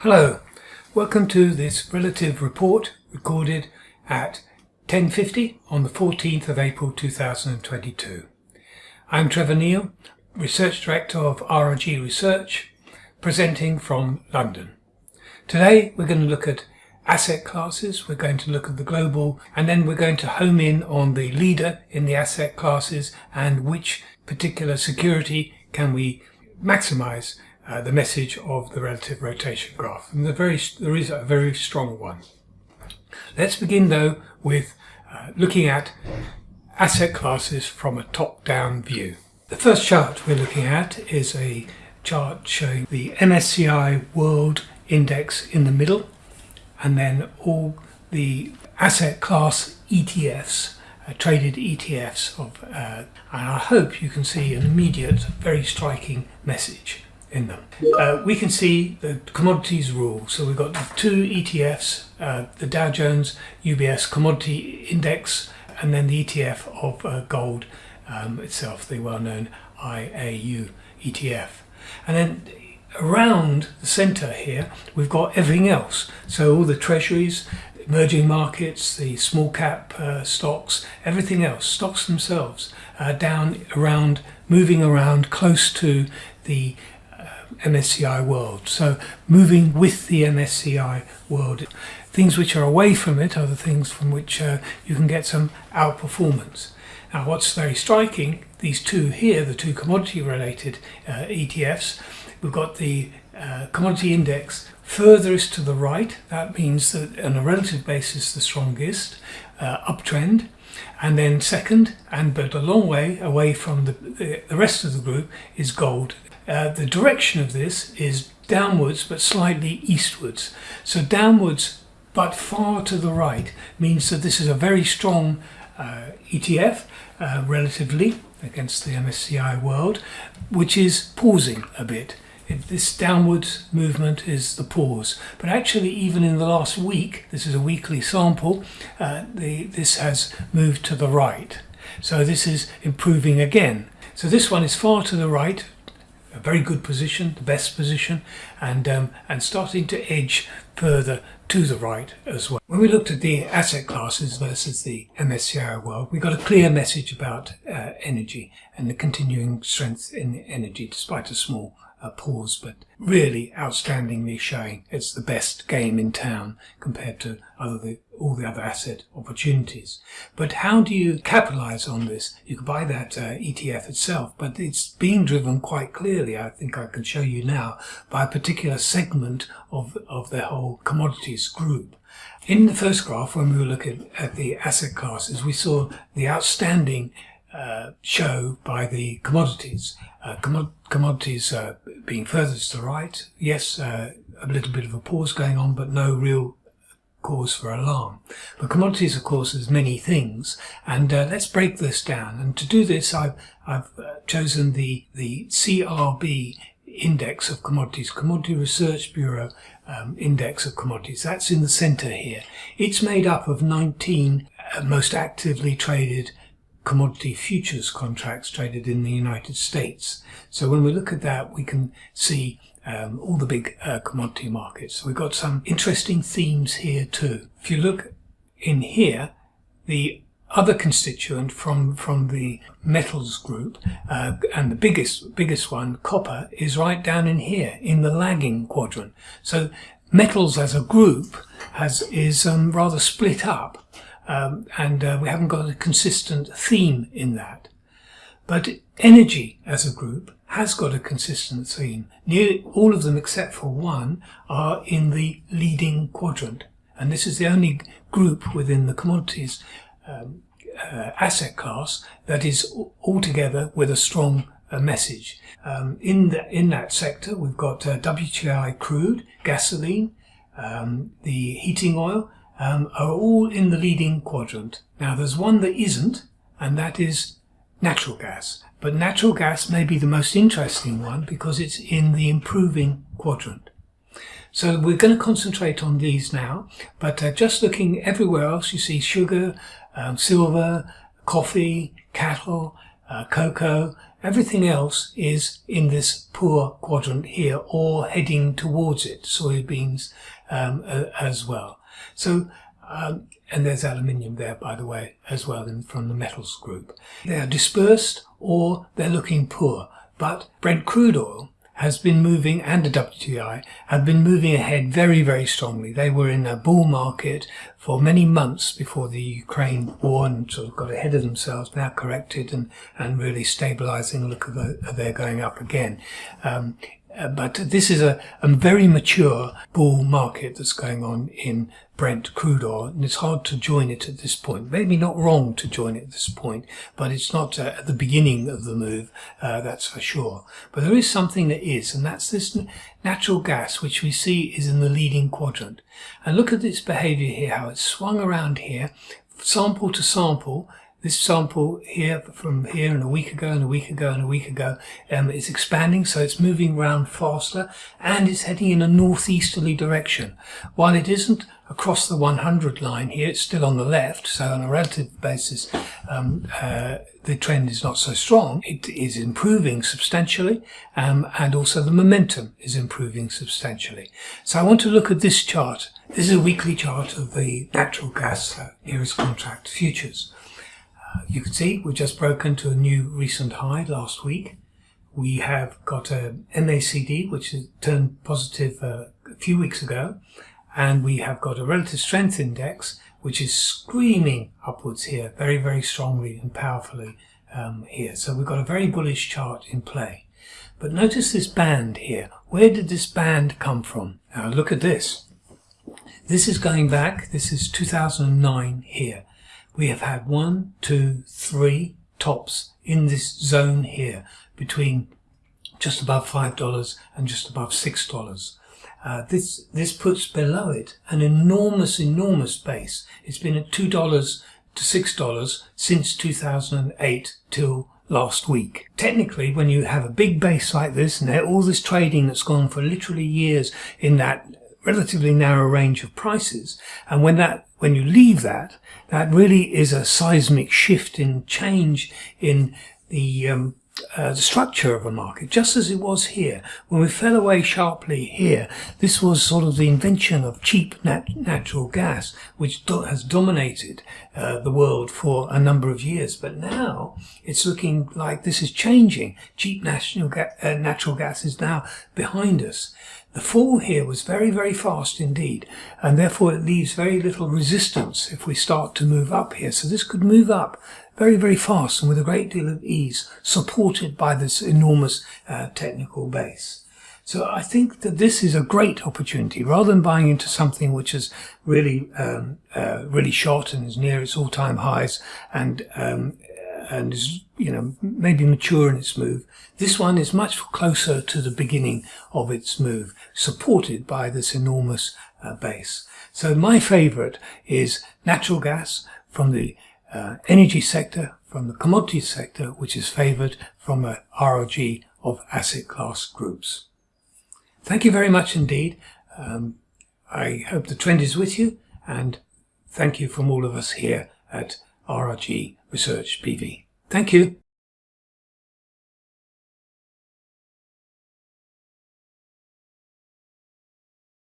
Hello, welcome to this relative report recorded at 10.50 on the 14th of April 2022. I'm Trevor Neil, Research Director of RRG Research, presenting from London. Today we're going to look at asset classes, we're going to look at the global, and then we're going to home in on the leader in the asset classes and which particular security can we maximize uh, the message of the relative rotation graph. And the very, there is a very strong one. Let's begin though with uh, looking at asset classes from a top-down view. The first chart we're looking at is a chart showing the MSCI World Index in the middle and then all the asset class ETFs, uh, traded ETFs of, uh, and I hope you can see an immediate, very striking message in them. Uh, we can see the commodities rule. So we've got two ETFs, uh, the Dow Jones UBS Commodity Index, and then the ETF of uh, gold um, itself, the well-known IAU ETF. And then around the centre here, we've got everything else. So all the treasuries, emerging markets, the small cap uh, stocks, everything else, stocks themselves, uh, down around, moving around close to the MSCI world. So moving with the MSCI world. Things which are away from it are the things from which uh, you can get some outperformance. Now what's very striking, these two here, the two commodity related uh, ETFs, we've got the uh, commodity index furthest to the right. That means that on a relative basis the strongest uh, uptrend and then second and but a long way away from the, the, the rest of the group is gold uh, the direction of this is downwards but slightly eastwards. So downwards but far to the right means that this is a very strong uh, ETF uh, relatively against the MSCI world, which is pausing a bit. It, this downwards movement is the pause. But actually, even in the last week, this is a weekly sample, uh, the, this has moved to the right. So this is improving again. So this one is far to the right, a very good position, the best position, and um, and starting to edge further to the right as well. When we looked at the asset classes versus the MSCI world, we got a clear message about uh, energy and the continuing strength in energy despite a small uh, pause, but really outstandingly showing it's the best game in town compared to other the, all the other asset opportunities. But how do you capitalize on this? You can buy that uh, ETF itself, but it's being driven quite clearly, I think I can show you now, by a particular segment of, of the whole commodities group. In the first graph, when we were looking at the asset classes, we saw the outstanding uh, show by the commodities. Uh, commodities uh, being furthest to the right, yes, uh, a little bit of a pause going on, but no real cause for alarm. But commodities, of course, is many things, and uh, let's break this down. And to do this, I've, I've chosen the, the CRB index of commodities, Commodity Research Bureau um, index of commodities. That's in the center here. It's made up of 19 uh, most actively traded commodity futures contracts traded in the United States. So when we look at that, we can see um, all the big uh, commodity markets. We've got some interesting themes here too. If you look in here, the other constituent from from the metals group uh, and the biggest biggest one copper is right down in here in the lagging quadrant so metals as a group has is um, rather split up um, and uh, we haven't got a consistent theme in that. But energy as a group has got a consistent theme. Nearly all of them except for one are in the leading quadrant. And this is the only group within the commodities um, uh, asset class that is altogether with a strong uh, message. Um, in, the, in that sector, we've got uh, WTI crude, gasoline, um, the heating oil, um, are all in the leading quadrant. Now there's one that isn't, and that is natural gas. But natural gas may be the most interesting one because it's in the improving quadrant. So we're going to concentrate on these now, but uh, just looking everywhere else, you see sugar, um, silver, coffee, cattle, uh, cocoa, Everything else is in this poor quadrant here or heading towards it, soybeans um, as well. So, um, and there's aluminium there, by the way, as well in, from the metals group. They are dispersed or they're looking poor. But Brent crude oil has been moving and the WTI have been moving ahead very, very strongly. They were in a bull market for many months before the Ukraine war and sort of got ahead of themselves, now corrected and, and really stabilizing. Look, they're going up again. Um, uh, but this is a, a very mature bull market that's going on in Brent crude oil, and it's hard to join it at this point. Maybe not wrong to join it at this point, but it's not uh, at the beginning of the move, uh, that's for sure. But there is something that is, and that's this natural gas, which we see is in the leading quadrant. And look at its behavior here, how it's swung around here, sample to sample, this sample here from here and a week ago and a week ago and a week ago um, is expanding so it's moving around faster and it's heading in a northeasterly direction. While it isn't across the 100 line here it's still on the left so on a relative basis um, uh, the trend is not so strong. It is improving substantially um, and also the momentum is improving substantially. So I want to look at this chart. This is a weekly chart of the natural gas uh, contract futures you can see we've just broken to a new recent high last week. We have got a MACD which turned positive uh, a few weeks ago and we have got a relative strength index which is screaming upwards here very very strongly and powerfully um, here. So we've got a very bullish chart in play. But notice this band here. Where did this band come from? Now look at this. This is going back, this is 2009 here we have had one, two, three tops in this zone here between just above $5 and just above $6. Uh, this, this puts below it an enormous, enormous base. It's been at $2 to $6 since 2008 till last week. Technically, when you have a big base like this and all this trading that's gone for literally years in that relatively narrow range of prices, and when that when you leave that, that really is a seismic shift in change in the, um, uh, the structure of a market, just as it was here. When we fell away sharply here, this was sort of the invention of cheap nat natural gas, which do has dominated uh, the world for a number of years. But now it's looking like this is changing. Cheap national ga uh, natural gas is now behind us. The fall here was very, very fast indeed, and therefore it leaves very little resistance if we start to move up here. So this could move up very, very fast and with a great deal of ease, supported by this enormous uh, technical base. So I think that this is a great opportunity rather than buying into something which is really, um, uh, really short and is near its all-time highs and um, and is, you know, maybe mature in its move. This one is much closer to the beginning of its move, supported by this enormous uh, base. So my favorite is natural gas from the uh, energy sector, from the commodity sector, which is favored from a ROG of asset class groups. Thank you very much indeed. Um, I hope the trend is with you and thank you from all of us here at RRG Research BV. Thank you.